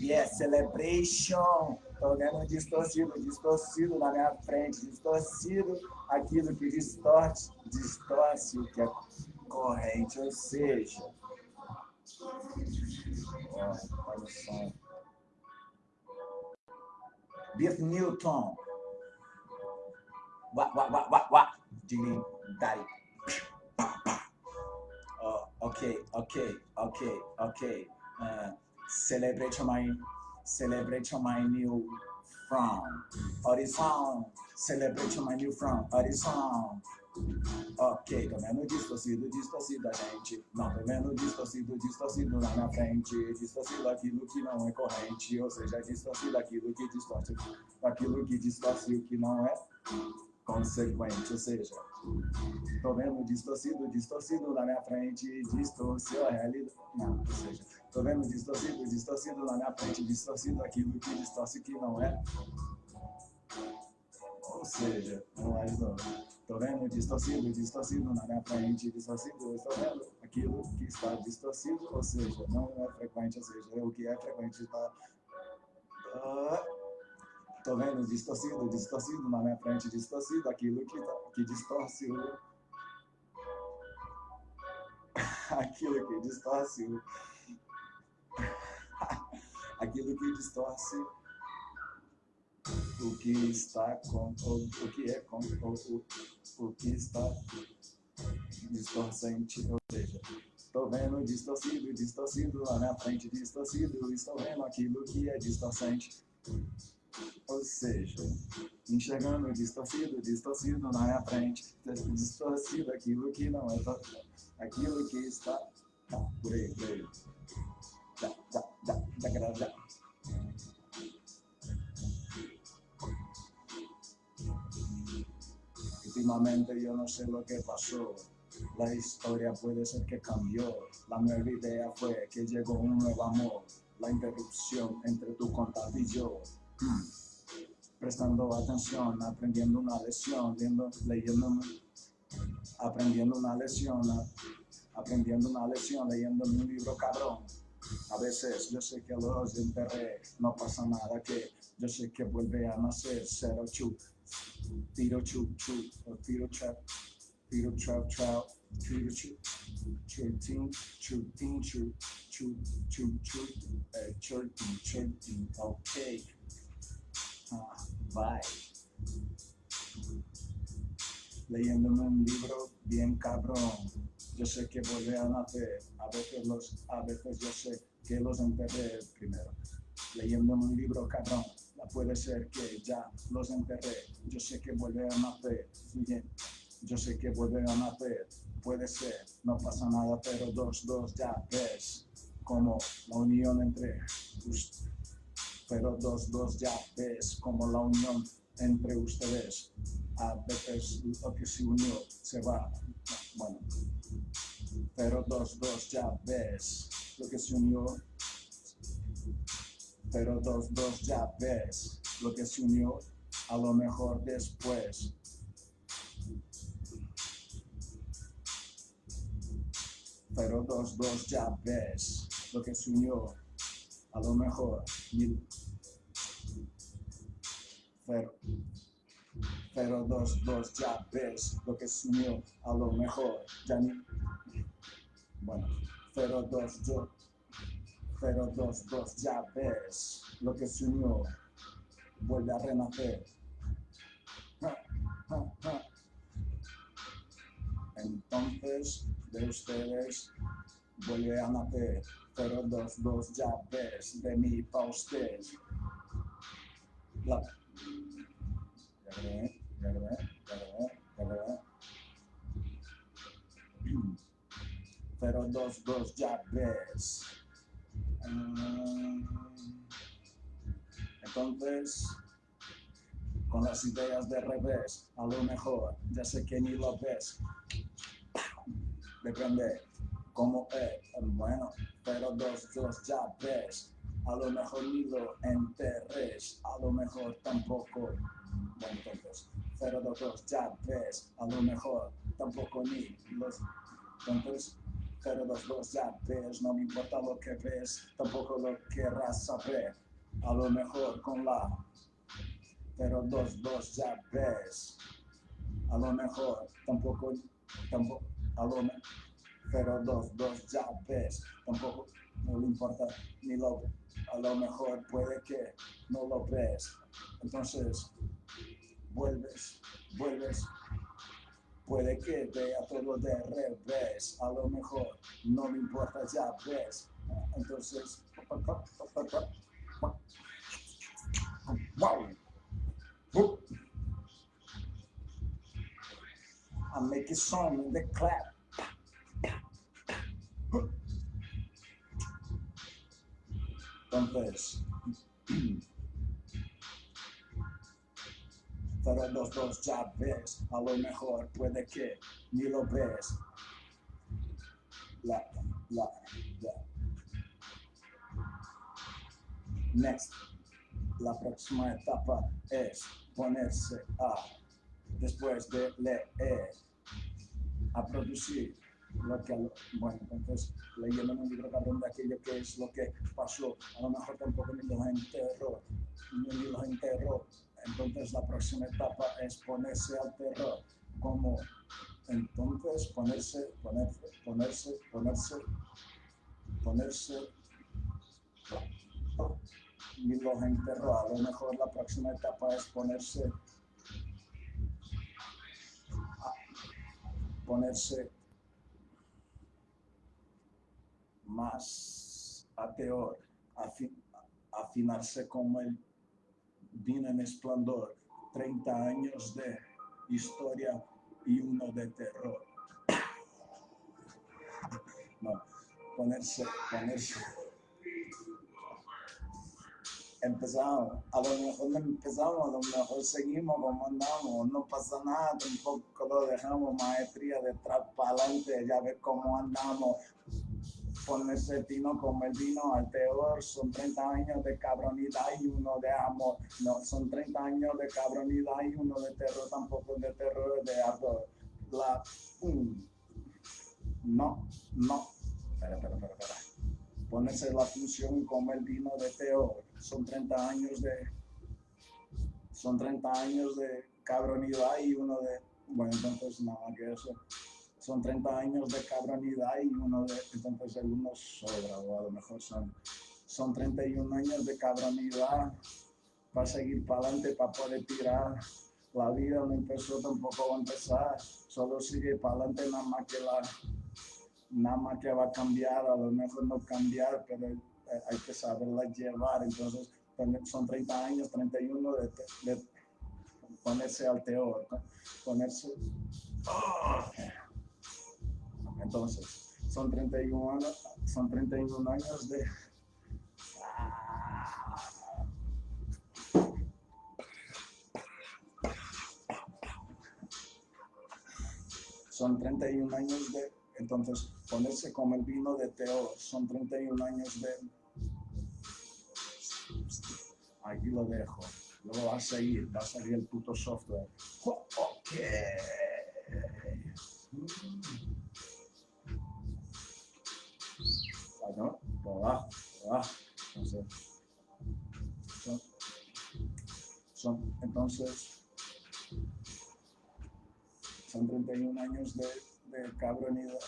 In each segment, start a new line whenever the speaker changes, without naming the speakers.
Yes, celebration. Tô vendo distorcido, distorcido na minha frente, distorcido aquilo que distorce, distorce o que é corrente, ou seja, ó, o som. Biff Newton. Wá, wá, wá, wá, wá. Ding, dai. Oh, ok, ok, ok, ok. Uh, celebrate my, celebrate my new from Horizon. Celebrate my new from Horizon. Ok, tô vendo distorcido, distorcido a gente. Não, tô vendo distorcido, distorcido lá na frente. Distorcido aquilo que não é corrente. Ou seja, distorcido aquilo que distorce. Aquilo que distorce o que não é consequente. Ou seja, tô vendo distorcido, distorcido na minha frente. Distorceu a realidade. Não, ou seja, tô vendo distorcido, distorcido na minha frente. Distorcido aquilo que distorce que não é. Ou seja, não é vendo distorcido, distorcido na minha frente, distorcido, estou vendo aquilo que está distorcido, ou seja, não é frequente, ou seja, o que é frequente está. Estou vendo distorcido, distorcido na minha frente, distorcido, aquilo que, tá, que distorce o. aquilo que distorce o. aquilo que distorce o que está com o, o que é com o, o, o que está distorcente, ou seja, estou vendo distorcido, distorcido na frente, distorcido, estou vendo aquilo que é distorcente. Ou seja, enxergando distorcido, distorcido na minha frente, distorcido aquilo que não é aquilo que está tá, por aí, por aí. Da, da, da, da, da. Últimamente yo no sé lo que pasó. La historia puede ser que cambió. La nueva idea fue que llegó un nuevo amor. La interrupción entre tu contacto y yo. Prestando atención, aprendiendo una lección, leyendo, leyendo, aprendiendo una lección, aprendiendo una lección, leyendo un libro cabrón. A veces yo sé que los enterré, no pasa nada que yo sé que vuelve a nacer, cero chu, tiro chu chu, o tiro trap, tiro trap trap, tiro chu, chutin, chutin chu, chu, chu, chu, eh, chutin, chutin, ok. Bye. Leyéndome un libro bien cabrón. Yo sé que vuelve a nacer. A veces, los, a veces yo sé que los enterré primero. Leyéndome un libro cabrón puede ser que ya los enterré. Yo sé que vuelve a nacer, bien. Yo sé que vuelve a nacer, puede ser, no pasa nada, pero dos, dos, ya ves, como la unión entre. Pero dos, dos, ya ves, como la unión entre ustedes. A veces lo que se unió se va, bueno. Pero dos, dos, ya ves, lo que se unió pero dos, dos ya ves lo que se unió a lo mejor después. Pero dos, dos ya ves lo que se unió a lo mejor. Pero, pero dos, dos ya ves lo que se unió a lo mejor. Ya ni, bueno, pero dos, yo, pero dos, dos, ya ves lo que se unió, vuelve a renacer. Entonces, de ustedes vuelve a nacer, pero dos, dos, ya ves de mí para usted. Pero dos, dos, ya ves. Entonces, con las ideas de revés, a lo mejor, ya sé que ni lo ves. Depende cómo es, bueno, pero dos, dos ya ves. A lo mejor ni lo enterres, a lo mejor tampoco. Bueno, entonces, pero dos, dos ya ves. A lo mejor tampoco ni los. Entonces, 022 ya ves, no me importa lo que ves, tampoco lo querrás saber. A lo mejor con la 022 ya ves. A lo mejor tampoco, tampoco, a lo mejor 022 ya ves, tampoco no le importa ni lo, a lo mejor puede que no lo ves. Entonces, vuelves, vuelves Puede que vea todo de revés, a lo mejor no me importa, ya ves. Entonces, wow. I make a song in the clap. Entonces, pero los dos ya ves, a lo mejor puede que ni lo ves. La, la, la. Next, la próxima etapa es ponerse a, después de leer, a producir lo que, bueno, entonces leyendo un libro cabrón de aquello que es lo que pasó, a lo mejor tampoco ni los enterró, ni los enterró, entonces la próxima etapa es ponerse al terror, como entonces ponerse, ponerse, ponerse, ponerse, ponerse, y los enterró. A lo mejor la próxima etapa es ponerse, ponerse más ateor, afinarse como el vino en esplendor, 30 años de historia y uno de terror. No, ponerse, ponerse. Empezamos, a lo mejor empezamos, a lo mejor seguimos como andamos, no pasa nada, tampoco lo dejamos, maestría de atrás para adelante, ya ves cómo andamos, ponerse tino como el vino al peor, son 30 años de cabronidad y uno de amor. No, son 30 años de cabronidad y uno de terror, tampoco de terror, de ardor. La, no, no, espera, espera, espera, espera. Ponerse la función como el vino de peor, son 30 años de, son 30 años de cabronidad y uno de, bueno, entonces nada que eso son 30 años de cabronidad y uno de, entonces algunos sobra, o a lo mejor son, son 31 años de cabronidad para seguir para adelante, para poder tirar. La vida no empezó, tampoco va a empezar, solo sigue para adelante, nada más que la, nada más que va a cambiar, a lo mejor no cambiar, pero hay que saberla llevar. Entonces, son 30 años, 31 de, de ponerse al teor, ponerse. Entonces, son 31 años, son 31 años de... Son 31 años de... Entonces, ponerse como el vino de Teo, son 31 años de... Aquí lo dejo. Luego va a seguir, va a salir el puto software. Ok. ¿no? Entonces, son, son, entonces, son 31 años de, de cabronidad,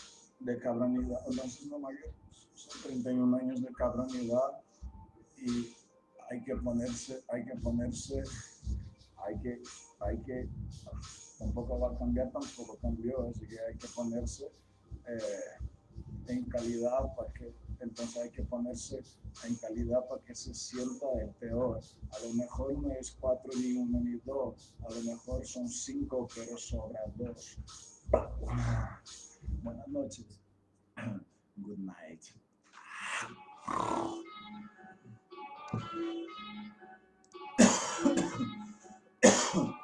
de cabronidad, entonces no mayor, son 31 años de cabronidad y hay que ponerse, hay que ponerse, hay que, hay que, tampoco va a cambiar, tampoco cambió, así que hay que ponerse eh, en calidad para que entonces hay que ponerse en calidad para que se sienta el peor. A lo mejor no es cuatro ni uno ni dos, a lo mejor son cinco, pero sobran dos. Ah. Buenas noches. Good night.